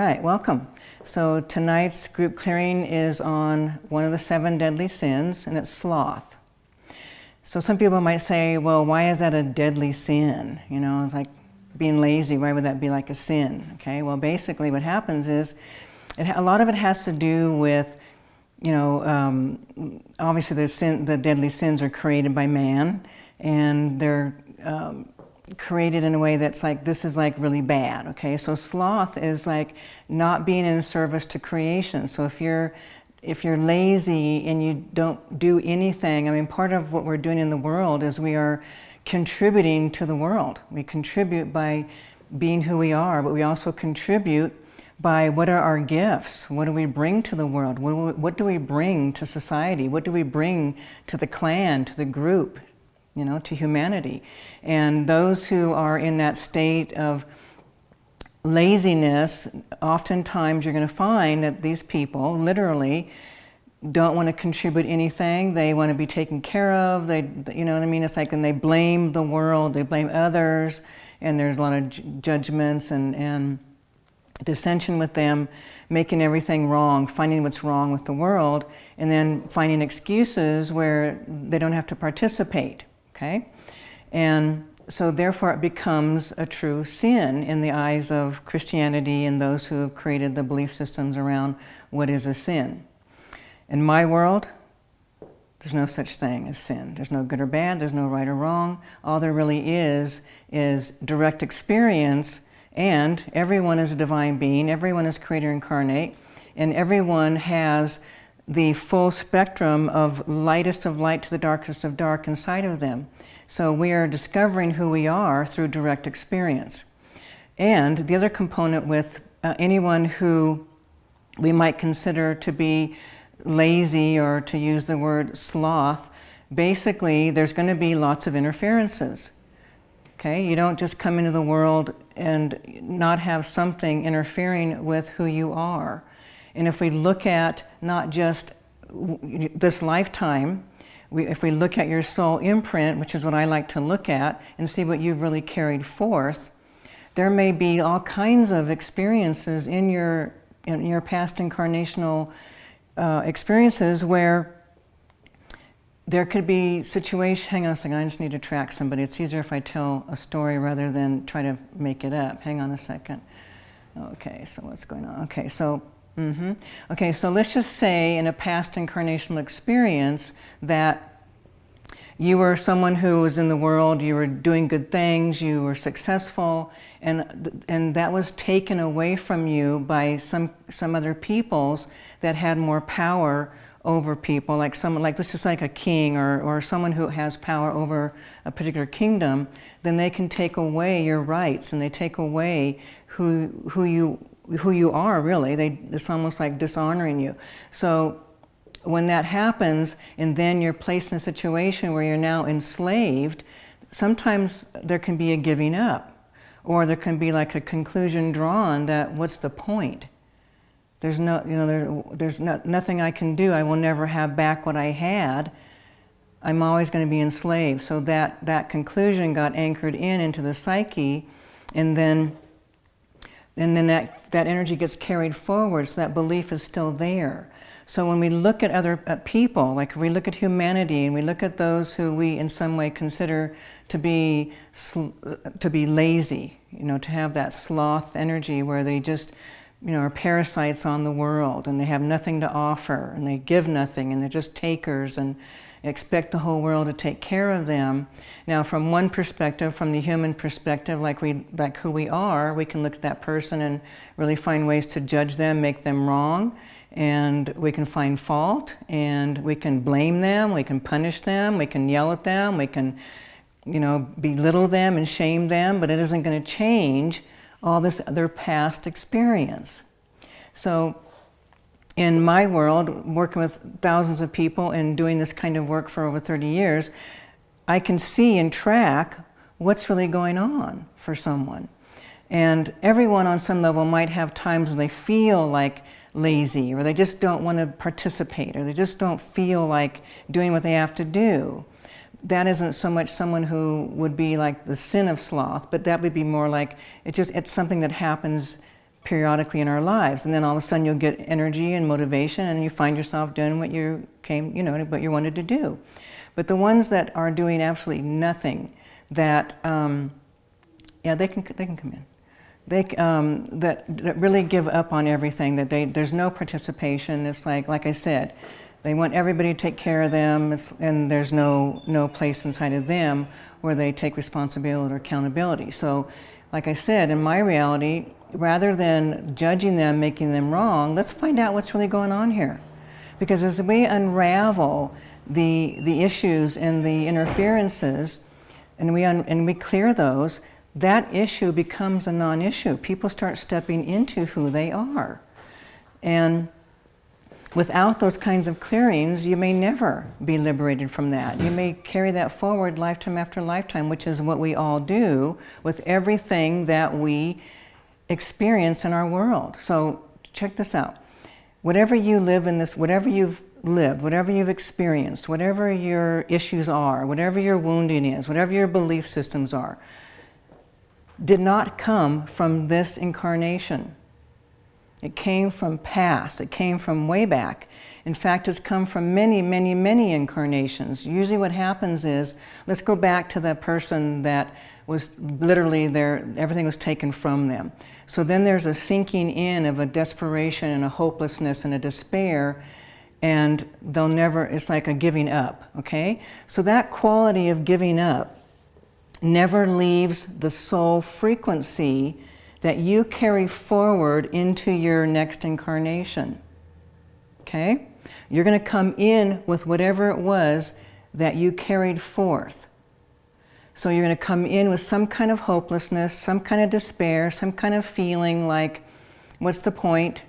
right, welcome. So tonight's group clearing is on one of the seven deadly sins, and it's sloth. So some people might say, well, why is that a deadly sin? You know, it's like being lazy, why would that be like a sin? Okay, well, basically what happens is, it, a lot of it has to do with, you know, um, obviously the, sin, the deadly sins are created by man, and they're um, created in a way that's like, this is like really bad, okay? So sloth is like not being in service to creation. So if you're, if you're lazy and you don't do anything, I mean, part of what we're doing in the world is we are contributing to the world. We contribute by being who we are, but we also contribute by what are our gifts? What do we bring to the world? What, what do we bring to society? What do we bring to the clan, to the group, you know, to humanity. And those who are in that state of laziness, oftentimes you're going to find that these people literally don't want to contribute anything. They want to be taken care of. They, you know what I mean? It's like, and they blame the world, they blame others, and there's a lot of judgments and, and dissension with them, making everything wrong, finding what's wrong with the world, and then finding excuses where they don't have to participate okay? And so therefore it becomes a true sin in the eyes of Christianity and those who have created the belief systems around what is a sin. In my world, there's no such thing as sin. There's no good or bad, there's no right or wrong. All there really is, is direct experience and everyone is a divine being, everyone is creator incarnate, and everyone has the full spectrum of lightest of light to the darkest of dark inside of them. So we are discovering who we are through direct experience. And the other component with uh, anyone who we might consider to be lazy or to use the word sloth, basically there's going to be lots of interferences. Okay, you don't just come into the world and not have something interfering with who you are. And if we look at not just this lifetime, we, if we look at your soul imprint, which is what I like to look at, and see what you've really carried forth, there may be all kinds of experiences in your, in your past incarnational uh, experiences where there could be situation, hang on a second, I just need to track somebody. It's easier if I tell a story rather than try to make it up. Hang on a second. Okay, so what's going on? Okay, so Mm -hmm. Okay, so let's just say in a past incarnational experience that you were someone who was in the world, you were doing good things, you were successful, and, and that was taken away from you by some, some other peoples that had more power over people, like someone, like this is like a king or, or someone who has power over a particular kingdom, then they can take away your rights and they take away who, who you who you are, really. They, it's almost like dishonoring you. So when that happens, and then you're placed in a situation where you're now enslaved, sometimes there can be a giving up, or there can be like a conclusion drawn that what's the point? There's no, you know, there, there's no, nothing I can do. I will never have back what I had. I'm always going to be enslaved. So that, that conclusion got anchored in into the psyche, and then and then that, that energy gets carried forward, so that belief is still there. So when we look at other at people, like we look at humanity and we look at those who we in some way consider to be, to be lazy, you know, to have that sloth energy where they just, you know, are parasites on the world and they have nothing to offer and they give nothing and they're just takers and expect the whole world to take care of them. Now, from one perspective, from the human perspective, like, we, like who we are, we can look at that person and really find ways to judge them, make them wrong, and we can find fault, and we can blame them, we can punish them, we can yell at them, we can, you know, belittle them and shame them, but it isn't going to change all this other past experience. So in my world, working with thousands of people and doing this kind of work for over 30 years, I can see and track what's really going on for someone. And everyone on some level might have times when they feel like lazy or they just don't want to participate or they just don't feel like doing what they have to do. That isn't so much someone who would be like the sin of sloth, but that would be more like, it just, it's something that happens periodically in our lives. And then all of a sudden you'll get energy and motivation and you find yourself doing what you came, you know, what you wanted to do. But the ones that are doing absolutely nothing, that, um, yeah, they can, they can come in. They, um, that, that really give up on everything, that they, there's no participation. It's like, like I said, they want everybody to take care of them and there's no, no place inside of them where they take responsibility or accountability. So like I said, in my reality, rather than judging them, making them wrong, let's find out what's really going on here. Because as we unravel the, the issues and the interferences, and we, and we clear those, that issue becomes a non-issue. People start stepping into who they are. And without those kinds of clearings, you may never be liberated from that. You may carry that forward lifetime after lifetime, which is what we all do with everything that we experience in our world. So check this out. Whatever you live in this, whatever you've lived, whatever you've experienced, whatever your issues are, whatever your wounding is, whatever your belief systems are, did not come from this incarnation. It came from past, it came from way back. In fact, it's come from many, many, many incarnations. Usually what happens is, let's go back to the person that was literally there, everything was taken from them. So then there's a sinking in of a desperation and a hopelessness and a despair and they'll never, it's like a giving up, okay? So that quality of giving up never leaves the soul frequency that you carry forward into your next incarnation. Okay? You're going to come in with whatever it was that you carried forth. So you're going to come in with some kind of hopelessness, some kind of despair, some kind of feeling like, what's the point?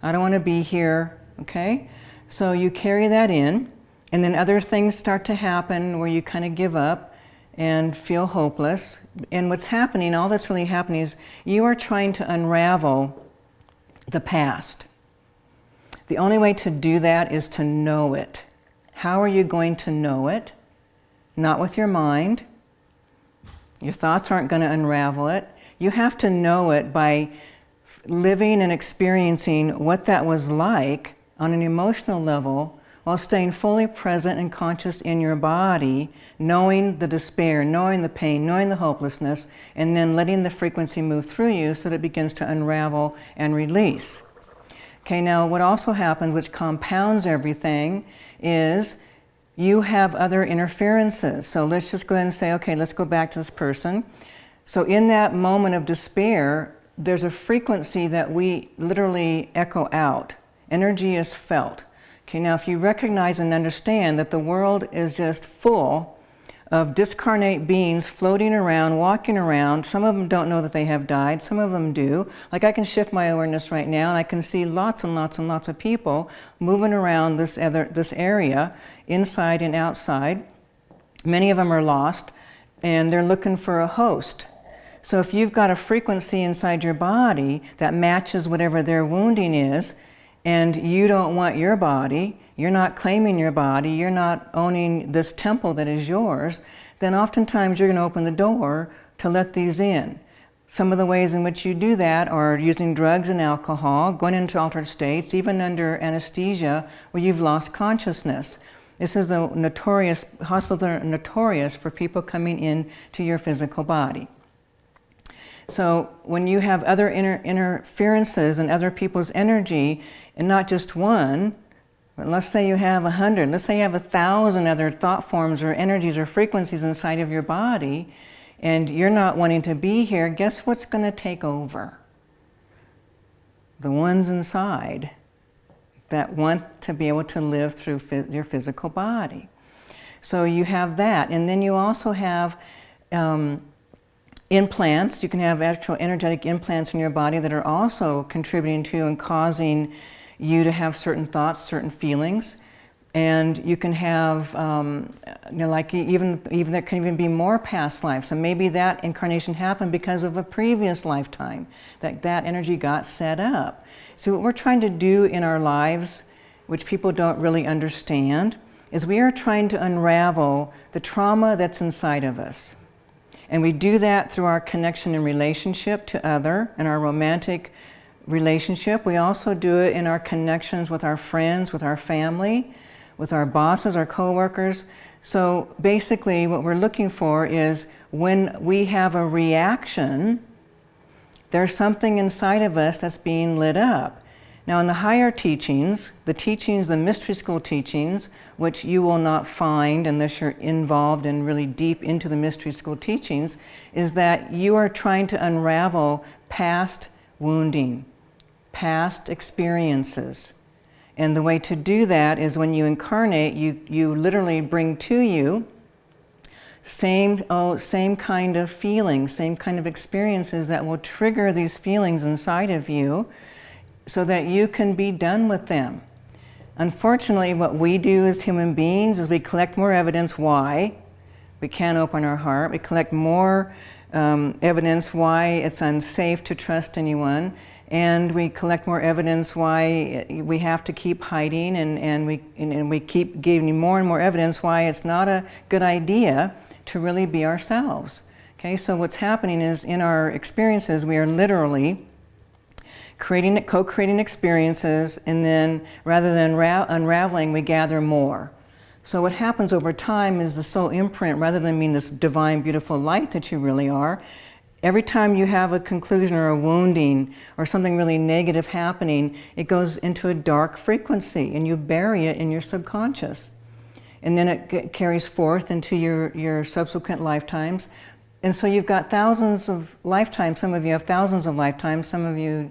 I don't want to be here. Okay? So you carry that in, and then other things start to happen where you kind of give up and feel hopeless. And what's happening, all that's really happening is you are trying to unravel the past. The only way to do that is to know it. How are you going to know it? Not with your mind. Your thoughts aren't going to unravel it. You have to know it by living and experiencing what that was like on an emotional level while staying fully present and conscious in your body, knowing the despair, knowing the pain, knowing the hopelessness, and then letting the frequency move through you so that it begins to unravel and release. Okay, now what also happens, which compounds everything, is you have other interferences. So let's just go ahead and say, okay, let's go back to this person. So in that moment of despair, there's a frequency that we literally echo out. Energy is felt. Okay, now if you recognize and understand that the world is just full of discarnate beings floating around, walking around. Some of them don't know that they have died, some of them do. Like I can shift my awareness right now and I can see lots and lots and lots of people moving around this, other, this area, inside and outside. Many of them are lost and they're looking for a host. So if you've got a frequency inside your body that matches whatever their wounding is, and you don't want your body, you're not claiming your body, you're not owning this temple that is yours, then oftentimes you're going to open the door to let these in. Some of the ways in which you do that are using drugs and alcohol, going into altered states, even under anesthesia where you've lost consciousness. This is a notorious, hospitals are notorious for people coming in to your physical body. So when you have other inter interferences and other people's energy, and not just one, let's say you have a hundred, let's say you have a thousand other thought forms or energies or frequencies inside of your body, and you're not wanting to be here, guess what's going to take over? The ones inside that want to be able to live through your physical body. So you have that, and then you also have um, implants. You can have actual energetic implants in your body that are also contributing to and causing you to have certain thoughts, certain feelings. And you can have, um, you know, like even, even there can even be more past lives. So maybe that incarnation happened because of a previous lifetime, that that energy got set up. So what we're trying to do in our lives, which people don't really understand, is we are trying to unravel the trauma that's inside of us. And we do that through our connection and relationship to other and our romantic relationship. We also do it in our connections with our friends, with our family, with our bosses, our coworkers. So basically what we're looking for is when we have a reaction, there's something inside of us that's being lit up. Now in the higher teachings, the teachings, the mystery school teachings, which you will not find unless you're involved and really deep into the mystery school teachings, is that you are trying to unravel past wounding, past experiences. And the way to do that is when you incarnate, you, you literally bring to you same, oh, same kind of feelings, same kind of experiences that will trigger these feelings inside of you so that you can be done with them. Unfortunately, what we do as human beings is we collect more evidence why we can't open our heart. We collect more um, evidence why it's unsafe to trust anyone. And we collect more evidence why we have to keep hiding and, and, we, and we keep giving more and more evidence why it's not a good idea to really be ourselves. Okay, so what's happening is in our experiences, we are literally creating, co-creating experiences, and then rather than unraveling, we gather more. So what happens over time is the soul imprint, rather than being this divine, beautiful light that you really are, every time you have a conclusion or a wounding or something really negative happening, it goes into a dark frequency and you bury it in your subconscious. And then it carries forth into your, your subsequent lifetimes. And so you've got thousands of lifetimes. Some of you have thousands of lifetimes. Some of you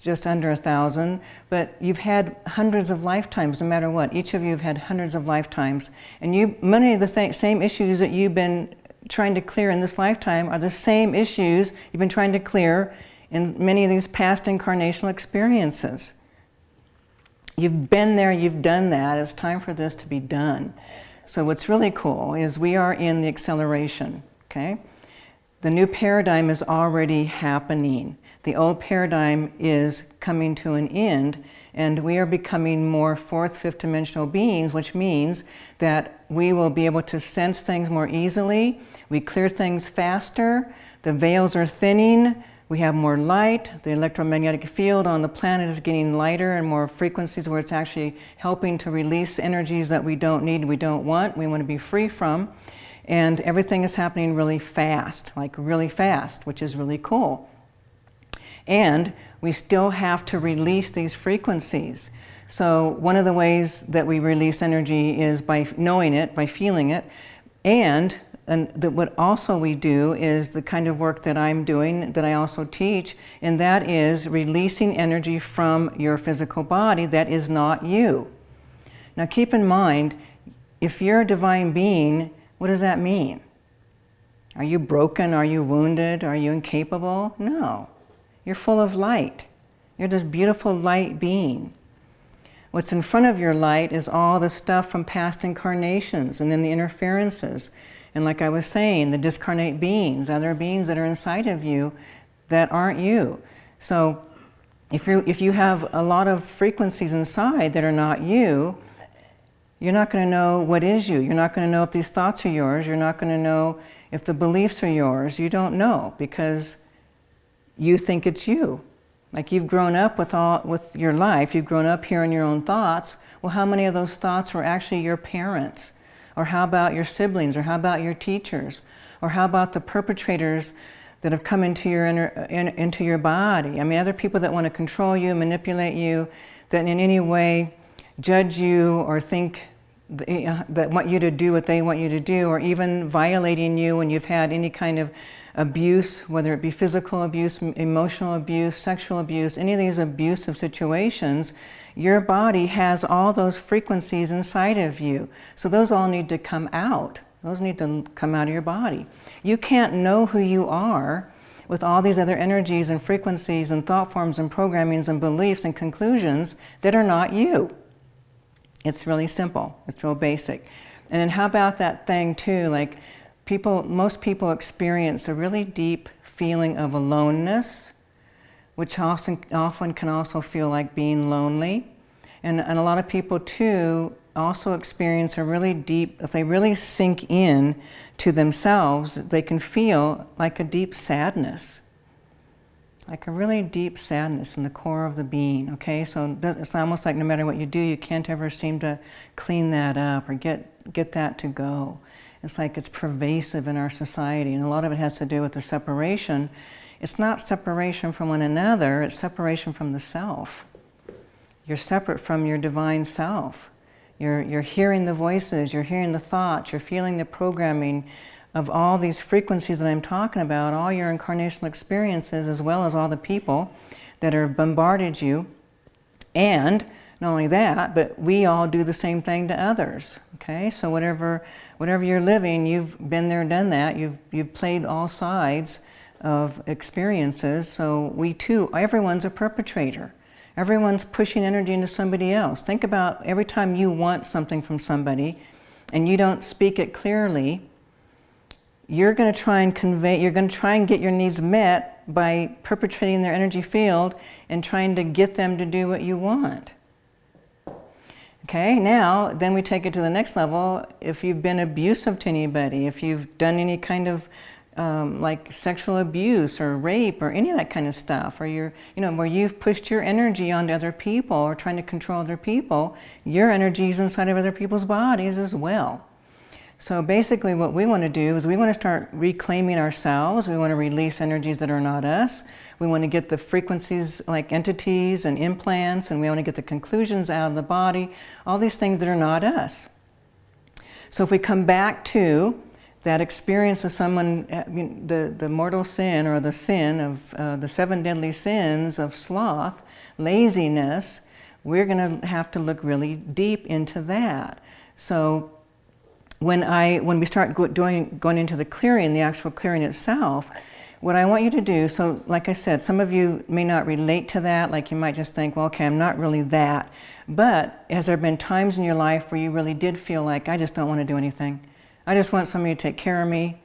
just under a thousand, but you've had hundreds of lifetimes no matter what. Each of you have had hundreds of lifetimes. And you, many of the th same issues that you've been trying to clear in this lifetime are the same issues you've been trying to clear in many of these past incarnational experiences. You've been there, you've done that, it's time for this to be done. So what's really cool is we are in the acceleration, okay? The new paradigm is already happening. The old paradigm is coming to an end and we are becoming more fourth, fifth dimensional beings, which means that we will be able to sense things more easily. We clear things faster. The veils are thinning. We have more light. The electromagnetic field on the planet is getting lighter and more frequencies where it's actually helping to release energies that we don't need, we don't want, we want to be free from. And everything is happening really fast, like really fast, which is really cool. And we still have to release these frequencies. So one of the ways that we release energy is by knowing it, by feeling it, and, and the, what also we do is the kind of work that I'm doing, that I also teach, and that is releasing energy from your physical body that is not you. Now keep in mind, if you're a divine being, what does that mean? Are you broken? Are you wounded? Are you incapable? No. You're full of light. You're this beautiful light being. What's in front of your light is all the stuff from past incarnations and then the interferences. And like I was saying, the discarnate beings, other beings that are inside of you that aren't you. So if, you if you have a lot of frequencies inside that are not you, you're not going to know what is you. You're not going to know if these thoughts are yours. You're not going to know if the beliefs are yours. You don't know because you think it's you. Like you've grown up with, all, with your life, you've grown up hearing your own thoughts. Well, how many of those thoughts were actually your parents? Or how about your siblings? Or how about your teachers? Or how about the perpetrators that have come into your, inner, in, into your body? I mean, other people that want to control you, manipulate you, that in any way judge you or think that want you to do what they want you to do, or even violating you when you've had any kind of abuse, whether it be physical abuse, emotional abuse, sexual abuse, any of these abusive situations, your body has all those frequencies inside of you. So those all need to come out. Those need to come out of your body. You can't know who you are with all these other energies and frequencies and thought forms and programmings and beliefs and conclusions that are not you. It's really simple. It's real basic. And then how about that thing too, like people, most people experience a really deep feeling of aloneness, which often, often can also feel like being lonely. And, and a lot of people too also experience a really deep, if they really sink in to themselves, they can feel like a deep sadness. Like a really deep sadness in the core of the being, okay? So it's almost like no matter what you do, you can't ever seem to clean that up or get, get that to go. It's like it's pervasive in our society, and a lot of it has to do with the separation. It's not separation from one another, it's separation from the self. You're separate from your divine self. You're, you're hearing the voices, you're hearing the thoughts, you're feeling the programming of all these frequencies that I'm talking about, all your incarnational experiences, as well as all the people that are bombarded you. And not only that, but we all do the same thing to others. Okay, so whatever, whatever you're living, you've been there, done that. You've you've played all sides of experiences. So we too, everyone's a perpetrator. Everyone's pushing energy into somebody else. Think about every time you want something from somebody and you don't speak it clearly, you're going to try and convey, you're going to try and get your needs met by perpetrating their energy field and trying to get them to do what you want. Okay, now then we take it to the next level. If you've been abusive to anybody, if you've done any kind of um, like sexual abuse or rape or any of that kind of stuff, or you're, you know, where you've pushed your energy onto other people or trying to control other people, your energy is inside of other people's bodies as well. So basically what we want to do is we want to start reclaiming ourselves. We want to release energies that are not us. We want to get the frequencies like entities and implants, and we want to get the conclusions out of the body, all these things that are not us. So if we come back to that experience of someone, uh, the, the mortal sin or the sin of uh, the seven deadly sins of sloth, laziness, we're going to have to look really deep into that. So when, I, when we start go, doing, going into the clearing, the actual clearing itself, what I want you to do, so like I said, some of you may not relate to that, like you might just think, well, okay, I'm not really that. But has there been times in your life where you really did feel like, I just don't want to do anything? I just want somebody to take care of me.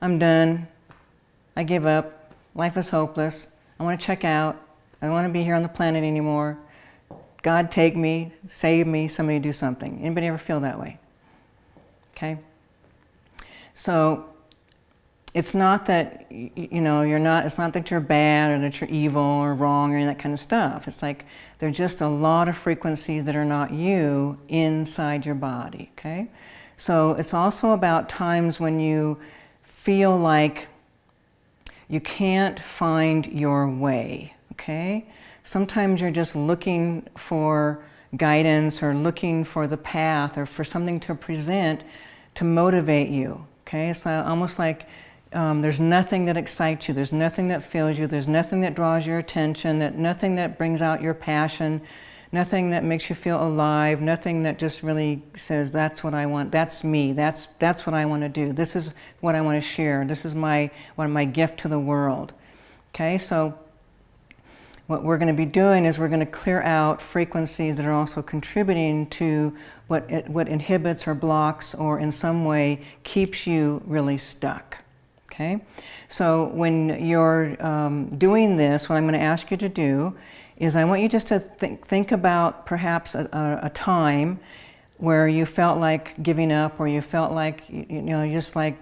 I'm done. I give up. Life is hopeless. I want to check out. I don't want to be here on the planet anymore. God take me, save me, somebody do something. Anybody ever feel that way? Okay? So it's not that, you know, you're not, it's not that you're bad or that you're evil or wrong or any that kind of stuff. It's like there's just a lot of frequencies that are not you inside your body, okay? So it's also about times when you feel like you can't find your way, okay? Sometimes you're just looking for guidance or looking for the path or for something to present to motivate you, okay? It's almost like um, there's nothing that excites you, there's nothing that fills you, there's nothing that draws your attention, that nothing that brings out your passion, nothing that makes you feel alive, nothing that just really says, that's what I want, that's me, that's, that's what I want to do, this is what I want to share, this is my, what my gift to the world. Okay, so what we're going to be doing is we're going to clear out frequencies that are also contributing to what, it, what inhibits or blocks or in some way keeps you really stuck. Okay, so when you're um, doing this, what I'm going to ask you to do is I want you just to think, think about perhaps a, a, time where you felt like giving up or you felt like, you know, just like,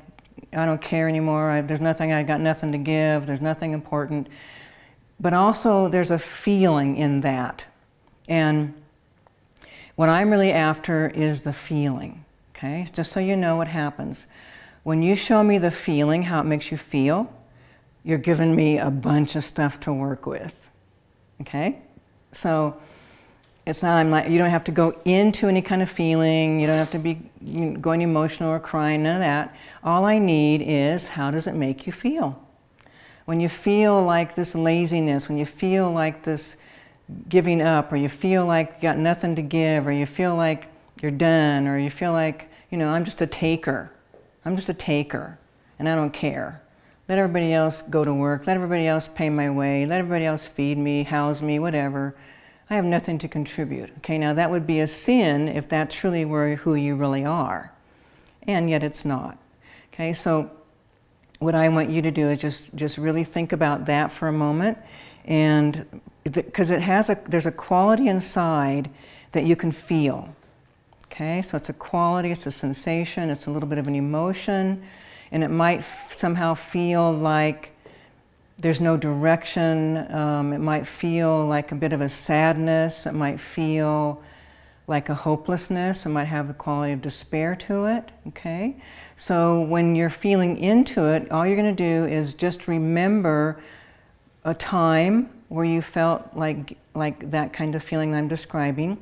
I don't care anymore, I, there's nothing, I got nothing to give, there's nothing important. But also there's a feeling in that. And what I'm really after is the feeling, okay? Just so you know what happens. When you show me the feeling, how it makes you feel, you're giving me a bunch of stuff to work with. Okay? So it's not, I'm not, you don't have to go into any kind of feeling, you don't have to be going emotional or crying, none of that. All I need is how does it make you feel? When you feel like this laziness, when you feel like this giving up, or you feel like you got nothing to give, or you feel like you're done, or you feel like, you know, I'm just a taker. I'm just a taker, and I don't care. Let everybody else go to work. Let everybody else pay my way. Let everybody else feed me, house me, whatever. I have nothing to contribute. Okay, now that would be a sin if that truly were who you really are. And yet it's not. Okay, so what I want you to do is just, just really think about that for a moment. And because it has a, there's a quality inside that you can feel. Okay, so it's a quality, it's a sensation, it's a little bit of an emotion, and it might somehow feel like there's no direction. Um, it might feel like a bit of a sadness. It might feel like a hopelessness. It might have a quality of despair to it. Okay, so when you're feeling into it, all you're going to do is just remember a time where you felt like like that kind of feeling I'm describing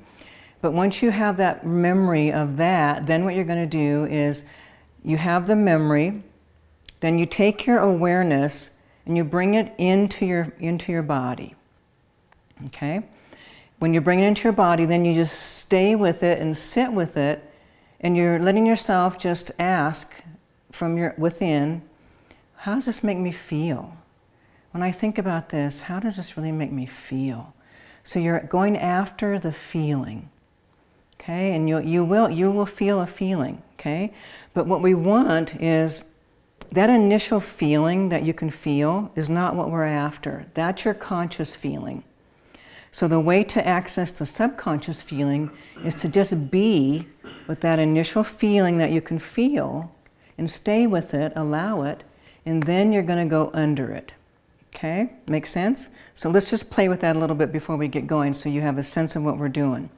but once you have that memory of that, then what you're going to do is you have the memory, then you take your awareness and you bring it into your, into your body. Okay? When you bring it into your body, then you just stay with it and sit with it, and you're letting yourself just ask from your within, how does this make me feel? When I think about this, how does this really make me feel? So you're going after the feeling okay? And you, you, will, you will feel a feeling, okay? But what we want is that initial feeling that you can feel is not what we're after. That's your conscious feeling. So the way to access the subconscious feeling is to just be with that initial feeling that you can feel and stay with it, allow it, and then you're going to go under it. Okay? Make sense? So let's just play with that a little bit before we get going so you have a sense of what we're doing.